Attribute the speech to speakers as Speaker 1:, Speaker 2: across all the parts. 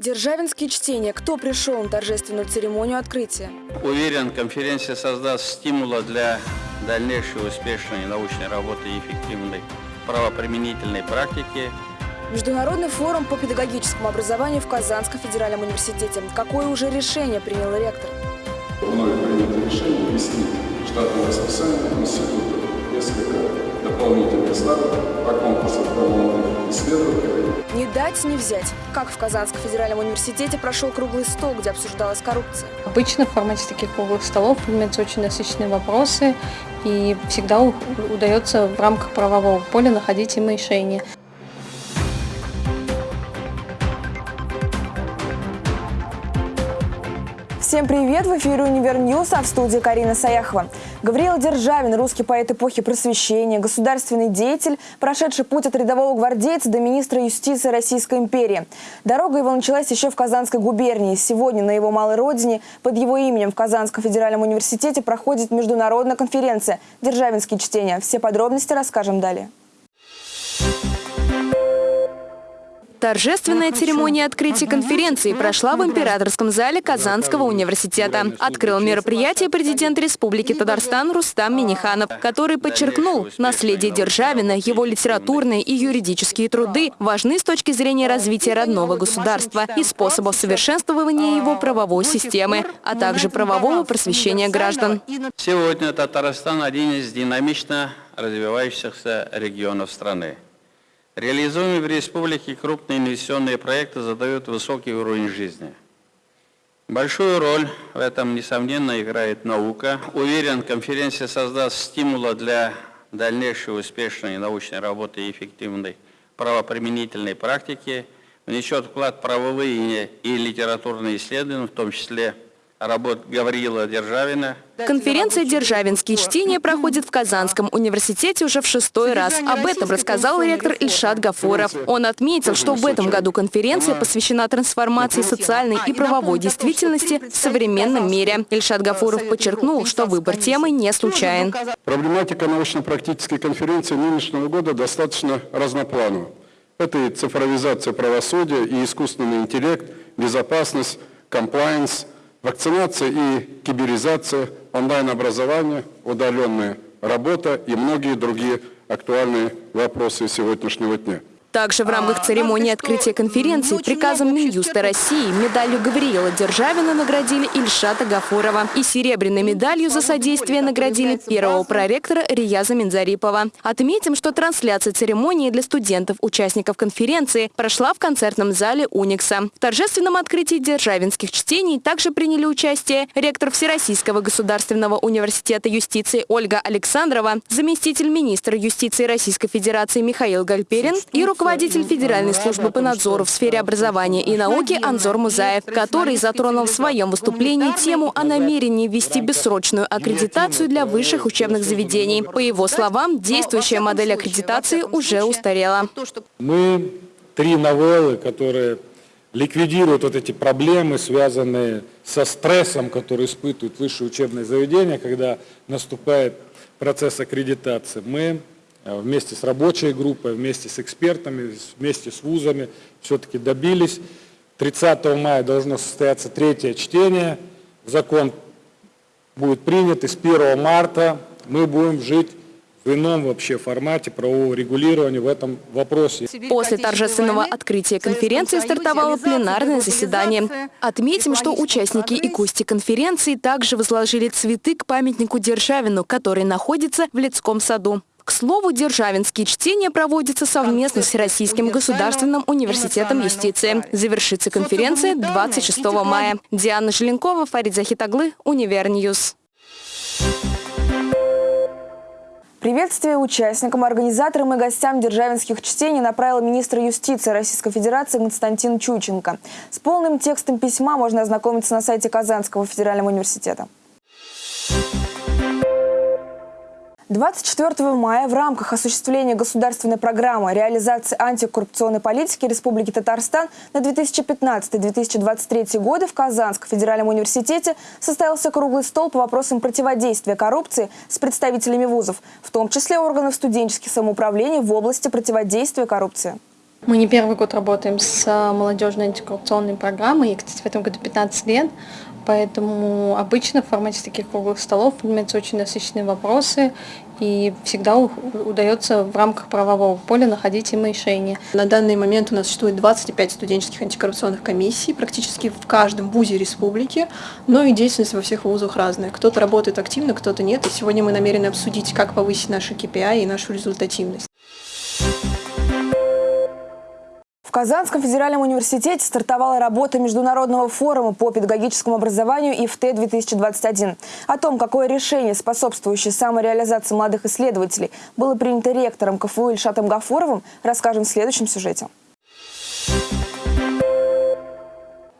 Speaker 1: Державинские чтения. Кто пришел на торжественную церемонию открытия?
Speaker 2: Уверен, конференция создаст стимула для дальнейшей успешной научной работы и эффективной правоприменительной практики.
Speaker 1: Международный форум по педагогическому образованию в Казанском федеральном университете. Какое уже решение принял ректор?
Speaker 3: Мною принято решение ввести в штатное расписание института несколько дополнительных ставок по конкурсу молодых исследователей.
Speaker 1: Не дать, не взять. Как в Казанском федеральном университете прошел круглый стол, где обсуждалась коррупция?
Speaker 4: Обычно в формате таких круглых столов поднимаются очень насыщенные вопросы, и всегда удается в рамках правового поля находить им решение.
Speaker 1: Всем привет! В эфире «Univer News», а в студии Карина Саяхова. Гавриил Державин, русский поэт эпохи просвещения, государственный деятель, прошедший путь от рядового гвардейца до министра юстиции Российской империи. Дорога его началась еще в Казанской губернии. Сегодня на его малой родине под его именем в Казанском федеральном университете проходит международная конференция «Державинские чтения». Все подробности расскажем далее.
Speaker 5: Торжественная церемония открытия конференции прошла в императорском зале Казанского университета. Открыл мероприятие президент Республики Татарстан Рустам Миниханов, который подчеркнул, наследие Державина, его литературные и юридические труды важны с точки зрения развития родного государства и способов совершенствования его правовой системы, а также правового просвещения граждан.
Speaker 2: Сегодня Татарстан один из динамично развивающихся регионов страны. Реализуемые в республике крупные инвестиционные проекты задают высокий уровень жизни. Большую роль в этом, несомненно, играет наука. Уверен, конференция создаст стимула для дальнейшей успешной научной работы и эффективной правоприменительной практики, внесет вклад правовые и литературные исследования, в том числе работ Гавриила Державина.
Speaker 5: Конференция «Державинские чтения» проходит в Казанском университете уже в шестой раз. Об этом рассказал ректор Ильшат Гафуров. Он отметил, что в этом году конференция посвящена трансформации социальной и правовой действительности в современном мире. Ильшат Гафуров подчеркнул, что выбор темы не случайен.
Speaker 3: Проблематика научно-практической конференции нынешнего года достаточно разнопланова. Это и цифровизация правосудия, и искусственный интеллект, безопасность, комплайенс – Вакцинация и киберизация, онлайн-образование, удаленная работа и многие другие актуальные вопросы сегодняшнего дня.
Speaker 5: Также в рамках церемонии открытия конференции приказом Минюста России медалью Гавриила Державина наградили Ильшата Гафурова и серебряной медалью за содействие наградили первого проректора Рияза Минзарипова. Отметим, что трансляция церемонии для студентов, участников конференции, прошла в концертном зале Уникса. В торжественном открытии державинских чтений также приняли участие ректор Всероссийского государственного университета юстиции Ольга Александрова, заместитель министра юстиции Российской Федерации Михаил Гальперин и руководитель руководитель Федеральной службы по надзору в сфере образования и науки Анзор Музаев, который затронул в своем выступлении тему о намерении ввести бессрочную аккредитацию для высших учебных заведений. По его словам, действующая модель аккредитации уже устарела.
Speaker 6: Мы три новеллы, которые ликвидируют вот эти проблемы, связанные со стрессом, который испытывают высшие учебные заведения, когда наступает процесс аккредитации. Мы вместе с рабочей группой, вместе с экспертами, вместе с вузами все-таки добились. 30 мая должно состояться третье чтение. Закон будет принят, и с 1 марта мы будем жить в ином вообще формате правового регулирования в этом вопросе.
Speaker 5: После торжественного открытия конференции стартовало пленарное заседание. Отметим, что участники и гости конференции также возложили цветы к памятнику Державину, который находится в Лицком саду. К слову, державинские чтения проводятся совместно с Российским государственным университетом юстиции. Завершится конференция 26 мая. Диана Желенкова, Фарид Захитаглы, Univer News.
Speaker 1: Приветствие участникам, организаторам и гостям державинских чтений направил министр юстиции Российской Федерации Константин Чуйченко. С полным текстом письма можно ознакомиться на сайте Казанского федерального университета. 24 мая в рамках осуществления государственной программы реализации антикоррупционной политики Республики Татарстан на 2015-2023 годы в Казанском федеральном университете состоялся круглый стол по вопросам противодействия коррупции с представителями вузов, в том числе органов студенческих самоуправлений в области противодействия коррупции.
Speaker 4: Мы не первый год работаем с молодежной антикоррупционной программой, и, кстати, в этом году 15 лет. Поэтому обычно в формате таких круглых столов поднимаются очень насыщенные вопросы, и всегда удается в рамках правового поля находить им решение.
Speaker 7: На данный момент у нас существует 25 студенческих антикоррупционных комиссий, практически в каждом вузе республики, но и деятельность во всех вузах разная. Кто-то работает активно, кто-то нет, и сегодня мы намерены обсудить, как повысить наши KPI и нашу результативность.
Speaker 1: В Казанском федеральном университете стартовала работа Международного форума по педагогическому образованию ИФТ-2021. О том, какое решение, способствующее самореализации молодых исследователей, было принято ректором КФУ Ильшатом Гафуровым, расскажем в следующем сюжете.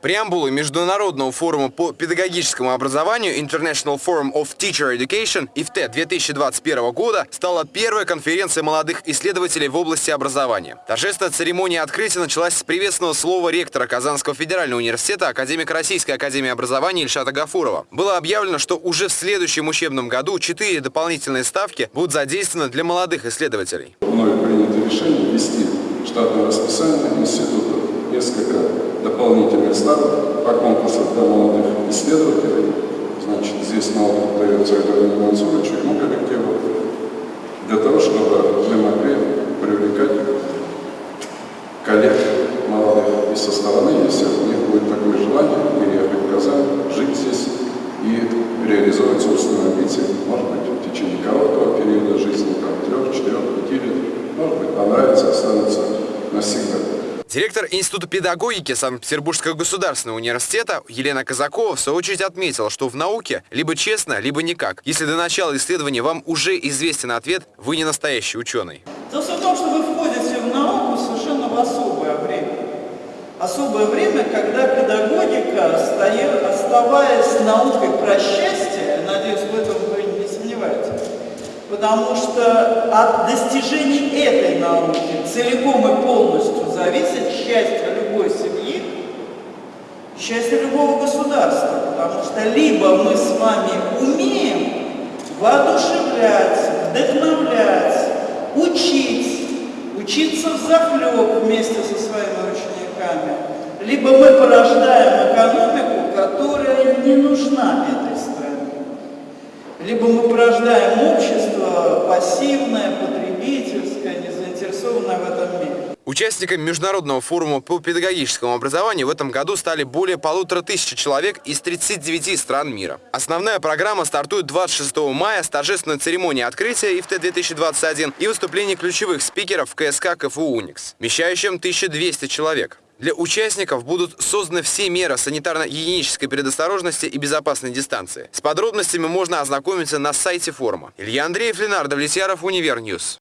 Speaker 8: Преамбулой Международного форума по педагогическому образованию International Forum of Teacher Education ИФТ 2021 года стала первая конференция молодых исследователей в области образования. Торжественная церемония открытия началась с приветственного слова ректора Казанского федерального университета, академика Российской академии образования Ильшата Гафурова. Было объявлено, что уже в следующем учебном году четыре дополнительные ставки будут задействованы для молодых исследователей.
Speaker 3: Мною принято решение ввести штатное расписание института несколько дополнительных ставок по конкурсу для молодых исследователей. Значит, здесь на опыт дается Эдуарду Мансуровичу, ему коллективу, для того, чтобы мы могли привлекать коллег молодых и со стороны, если у них будет такое желание, переехать в Казань, жить здесь и реализовать собственные амбиции, может быть, в течение короткого периода жизни, там, трех, четырех, пяти лет, может быть, понравится, останется навсегда.
Speaker 8: Директор Института педагогики Санкт-Петербургского государственного университета Елена Казакова в свою очередь отметила, что в науке либо честно, либо никак. Если до начала исследования вам уже известен ответ, вы не настоящий ученый.
Speaker 9: Дело в том, что вы входите в науку совершенно в особое время. Особое время, когда педагогика, оставаясь наукой про счастье, надеюсь, в этом вы не сомневаетесь, потому что от достижений этой науки целиком и полностью зависит счастье любой семьи, счастье любого государства, потому что либо мы с вами умеем воодушевлять, вдохновлять, учить, учиться в захлеб вместе со своими учениками, либо мы порождаем экономику, которая не нужна этой либо мы порождаем общество пассивное, потребительское, не заинтересованное в этом мире.
Speaker 8: Участниками Международного форума по педагогическому образованию в этом году стали более полутора тысяч человек из 39 стран мира. Основная программа стартует 26 мая с торжественной церемонией открытия ИФТ-2021 и выступления ключевых спикеров КСК КФУ «Уникс», вмещающим 1200 человек. Для участников будут созданы все меры санитарно-гигиенической предосторожности и безопасной дистанции. С подробностями можно ознакомиться на сайте форума. Илья Андреев, Ленардо Влетьяров, Univer News.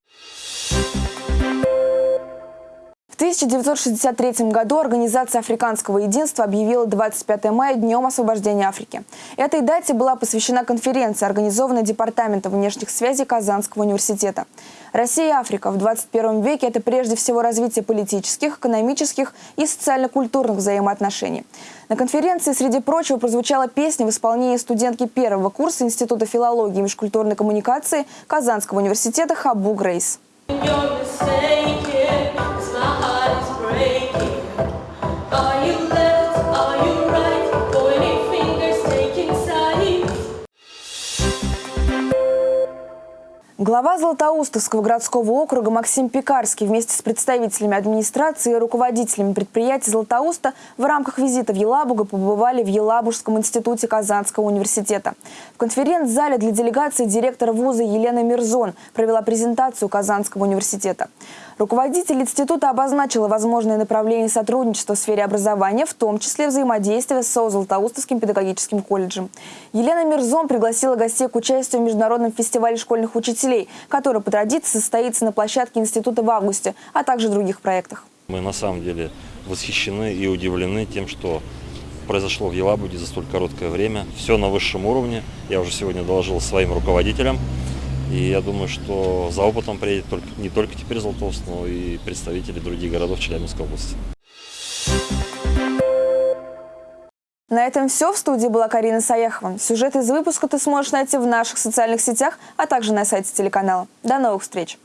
Speaker 1: 1963 году Организация Африканского единства объявила 25 мая Днем освобождения Африки. Этой дате была посвящена конференция, организованная Департаментом внешних связей Казанского университета. Россия и Африка в 21 веке – это прежде всего развитие политических, экономических и социально-культурных взаимоотношений. На конференции, среди прочего, прозвучала песня в исполнении студентки первого курса Института филологии и межкультурной коммуникации Казанского университета Хабу Грейс. Глава Златоустовского городского округа Максим Пекарский вместе с представителями администрации и руководителями предприятий Златоуста в рамках визита в Елабугу побывали в Елабужском институте Казанского университета. В конференц-зале для делегации директора вуза Елена Мирзон провела презентацию Казанского университета. Руководитель института обозначила возможные направления сотрудничества в сфере образования, в том числе взаимодействия с Златоустовским педагогическим колледжем. Елена Мирзон пригласила гостей к участию в Международном фестивале школьных учителей, который по традиции состоится на площадке института в августе, а также других проектах.
Speaker 10: Мы на самом деле восхищены и удивлены тем, что произошло в Елабуге за столь короткое время. Все на высшем уровне. Я уже сегодня доложил своим руководителям. И я думаю, что за опытом приедет только, не только теперь Золотоуст, но и представители других городов Челябинской области.
Speaker 1: На этом все. В студии была Карина Саяхова. Сюжет из выпуска ты сможешь найти в наших социальных сетях, а также на сайте телеканала. До новых встреч!